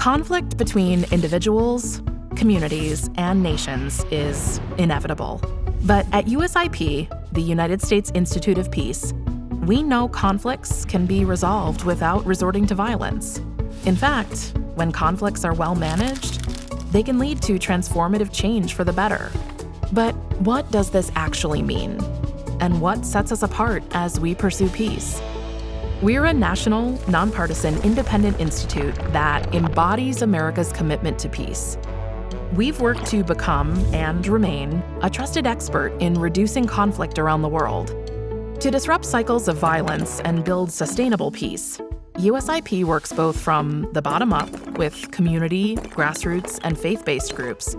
Conflict between individuals, communities, and nations is inevitable. But at USIP, the United States Institute of Peace, we know conflicts can be resolved without resorting to violence. In fact, when conflicts are well managed, they can lead to transformative change for the better. But what does this actually mean? And what sets us apart as we pursue peace? We're a national, nonpartisan, independent institute that embodies America's commitment to peace. We've worked to become and remain a trusted expert in reducing conflict around the world. To disrupt cycles of violence and build sustainable peace, USIP works both from the bottom up with community, grassroots, and faith based groups,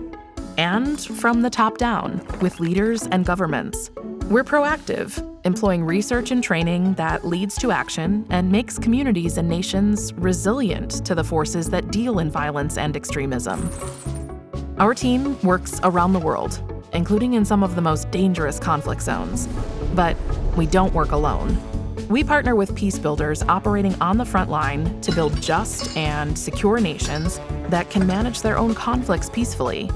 and from the top down with leaders and governments. We're proactive, employing research and training that leads to action and makes communities and nations resilient to the forces that deal in violence and extremism. Our team works around the world, including in some of the most dangerous conflict zones. But we don't work alone. We partner with peace builders operating on the front line to build just and secure nations that can manage their own conflicts peacefully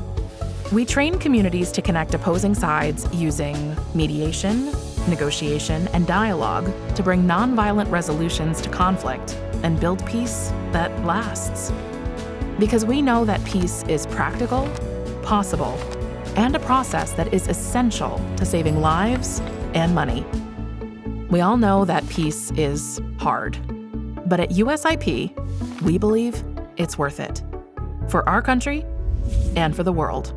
we train communities to connect opposing sides using mediation, negotiation, and dialogue to bring nonviolent resolutions to conflict and build peace that lasts. Because we know that peace is practical, possible, and a process that is essential to saving lives and money. We all know that peace is hard, but at USIP, we believe it's worth it for our country and for the world.